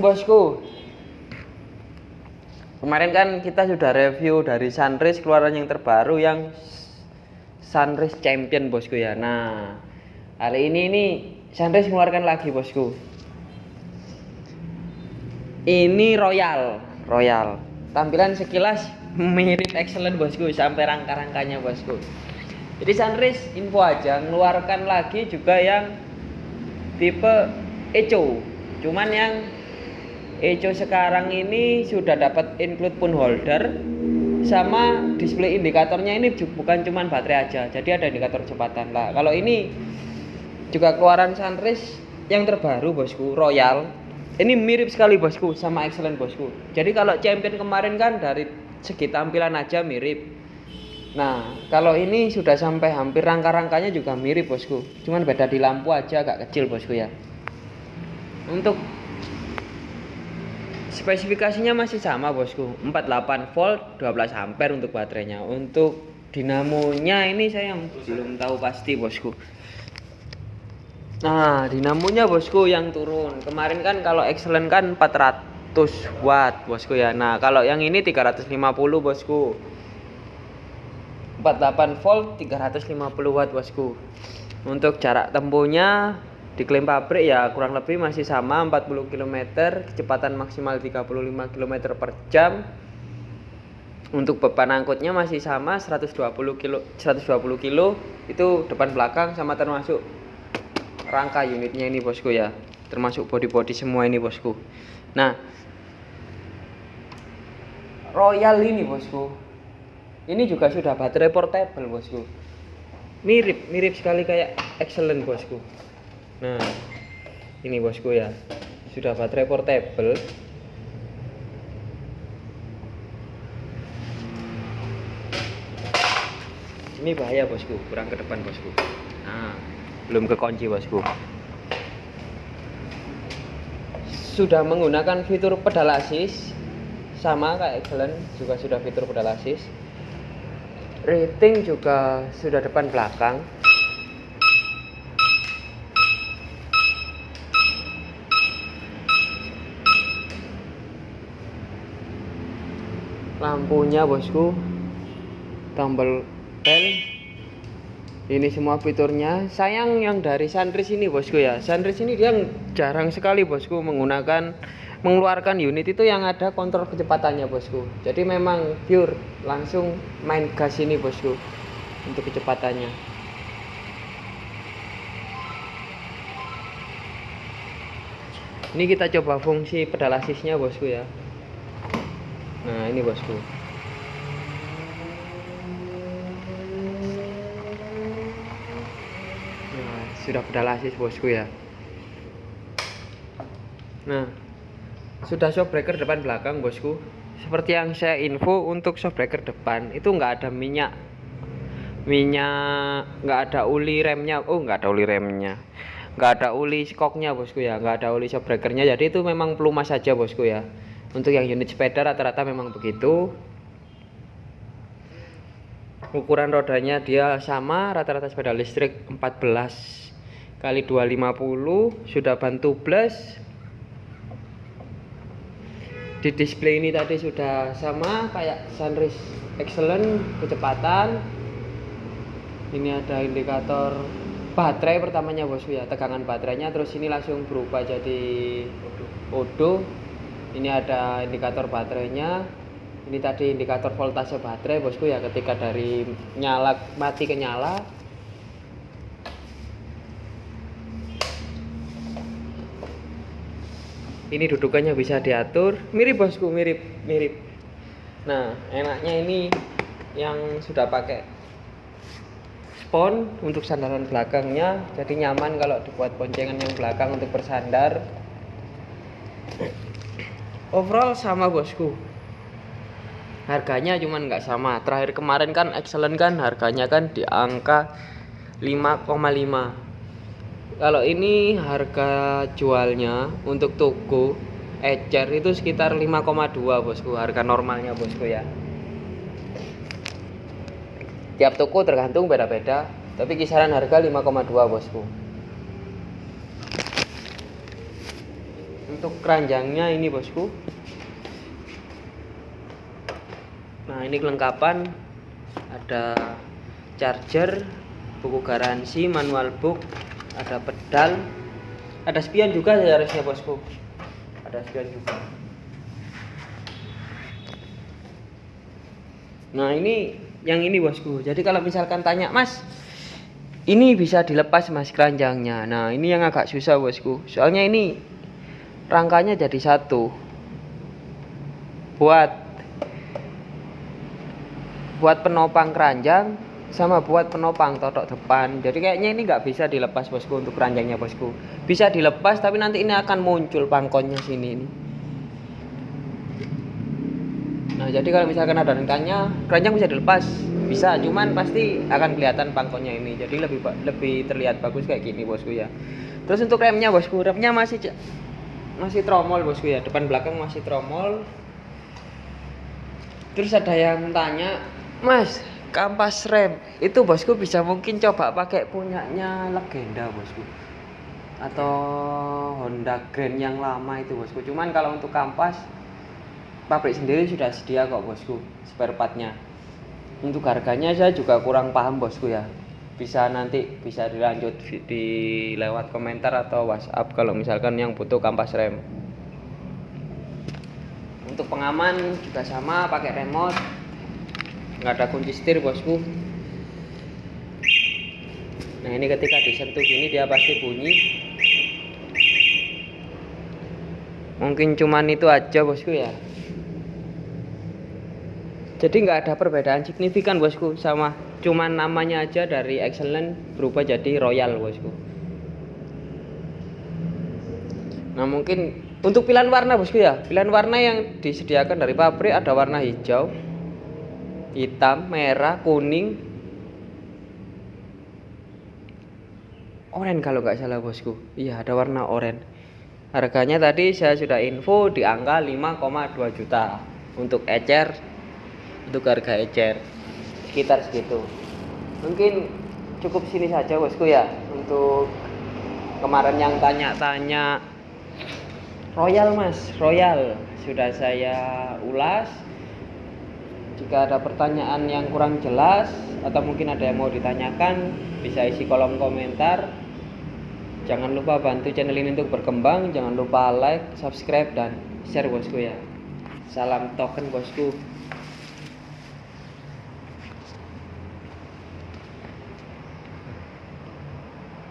Bosku. Kemarin kan kita sudah review dari Sunrise keluaran yang terbaru yang Sunrise Champion bosku ya. Nah, hari ini nih Sunrise mengeluarkan lagi bosku. Ini Royal, Royal. Tampilan sekilas mirip excellent bosku sampai rangka-rangkanya bosku. Jadi Sunrise info aja mengeluarkan lagi juga yang tipe Echo. Cuman yang Echo sekarang ini sudah dapat include pun holder sama display indikatornya ini bukan cuman baterai aja. Jadi ada indikator kecepatan lah. Kalau ini juga keluaran Sunrise yang terbaru bosku, Royal. Ini mirip sekali bosku sama Excellent bosku. Jadi kalau Champion kemarin kan dari segi tampilan aja mirip. Nah, kalau ini sudah sampai hampir rangka-rangkanya juga mirip bosku. Cuman beda di lampu aja agak kecil bosku ya. Untuk spesifikasinya masih sama bosku. 48 volt 12 ampere untuk baterainya. Untuk dinamonya ini saya yang belum tahu pasti bosku. Nah dinamonya bosku yang turun. Kemarin kan kalau excellent kan 400 watt bosku ya. Nah kalau yang ini 350 bosku. 48 volt 350 watt bosku. Untuk jarak tempuhnya diklaim pabrik ya kurang lebih masih sama 40 km kecepatan maksimal 35 km per jam. Untuk beban angkutnya masih sama 120 kilo 120 kilo. Itu depan belakang sama termasuk rangka unitnya ini bosku ya. Termasuk body-body semua ini bosku. Nah Royal ini bosku. Ini juga sudah baterai portable bosku. Mirip mirip sekali kayak excellent bosku nah ini bosku ya. Sudah baterai portable. Ini bahaya bosku. Kurang ke depan bosku. Nah belum ke kunci bosku. Sudah menggunakan fitur pedal assist sama kayak excellent juga sudah fitur pedal assist rating juga sudah depan belakang lampunya bosku. Tombol bel ini semua fiturnya. Sayang yang dari Sunrise ini bosku ya. Sunrise ini dia jarang sekali bosku menggunakan mengeluarkan unit itu yang ada kontrol kecepatannya bosku. Jadi memang pure langsung main gas ini bosku untuk kecepatannya. Ini kita coba fungsi pedal asisnya bosku ya nah ini bosku. Nah sudah pedal asis bosku ya. Nah sudah shockbreaker depan belakang bosku. Seperti yang saya info untuk shockbreaker depan itu enggak ada minyak. Minyak nggak ada uli remnya. Oh nggak ada uli remnya. Nggak ada uli skoknya bosku ya. Nggak ada uli shockbreakernya jadi itu memang pelumas saja bosku ya untuk yang unit sepeda rata-rata memang begitu. Ukuran rodanya dia sama rata-rata sepeda listrik 14 kali 250 sudah bantu plus di display ini tadi sudah sama kayak Sunrise Excellent kecepatan. Ini ada indikator baterai pertamanya bosku ya tegangan baterainya. Terus ini langsung berubah jadi odo ini ada indikator baterainya. Ini tadi indikator voltase baterai bosku ya ketika dari nyala mati ke nyala. Ini dudukannya bisa diatur. Mirip bosku mirip mirip. Nah enaknya ini yang sudah pakai spon untuk sandaran belakangnya. Jadi nyaman kalau dibuat boncengan yang belakang untuk bersandar overall sama bosku. Harganya cuman nggak sama. Terakhir kemarin kan excellent kan? Harganya kan di angka 5,5 kalau ini harga jualnya untuk toko ecer itu sekitar 5,2 bosku. Harga normalnya bosku ya. Tiap toko tergantung beda-beda tapi kisaran harga 5,2 bosku untuk keranjangnya ini bosku. Nah ini kelengkapan. Ada charger buku garansi manual book ada pedal. Ada spion juga harusnya bosku. Ada spion juga. Nah ini yang ini bosku. Jadi kalau misalkan tanya mas ini bisa dilepas mas keranjangnya? Nah ini yang agak susah bosku. Soalnya ini rangkanya jadi satu. Buat buat penopang keranjang sama buat penopang totok depan. Jadi kayaknya ini nggak bisa dilepas bosku untuk keranjangnya bosku. Bisa dilepas tapi nanti ini akan muncul pangkonnya sini ini. Nah jadi kalau misalkan ada yang tanya keranjang bisa dilepas. Bisa cuman pasti akan kelihatan pangkonnya ini. Jadi lebih lebih terlihat bagus kayak gini bosku ya. Terus untuk remnya bosku remnya masih masih tromol bosku ya depan belakang masih tromol terus ada yang tanya Mas, kampas rem itu bosku bisa mungkin coba pakai punyanya legenda bosku atau Honda Grand yang lama itu bosku. Cuman kalau untuk kampas pabrik sendiri sudah sedia kok bosku spare partnya. Untuk harganya saya juga kurang paham bosku ya. Bisa nanti bisa dilanjut di lewat komentar atau WhatsApp kalau misalkan yang butuh kampas rem. Untuk pengaman juga sama pakai remote. Nggak ada kunci setir bosku. Nah ini ketika disentuh gini dia pasti bunyi. Mungkin cuman itu aja bosku ya. Jadi nggak ada perbedaan signifikan bosku sama cuman namanya aja dari excellent berubah jadi royal bosku nah mungkin untuk pilihan warna bosku ya pilihan warna yang disediakan dari pabrik ada warna hijau hitam, merah, kuning, oranye kalau nggak salah bosku. Iya ada warna oranye. Harganya tadi saya sudah info di angka 5,2 juta untuk ecer, untuk harga ecer sekitar segitu. Mungkin cukup sini saja bosku ya untuk kemarin yang tanya-tanya Royal mas, Royal sudah saya ulas jika ada pertanyaan yang kurang jelas atau mungkin ada yang mau ditanyakan, bisa isi kolom komentar. Jangan lupa bantu channel ini untuk berkembang. Jangan lupa like, subscribe, dan share bosku ya. Salam token bosku.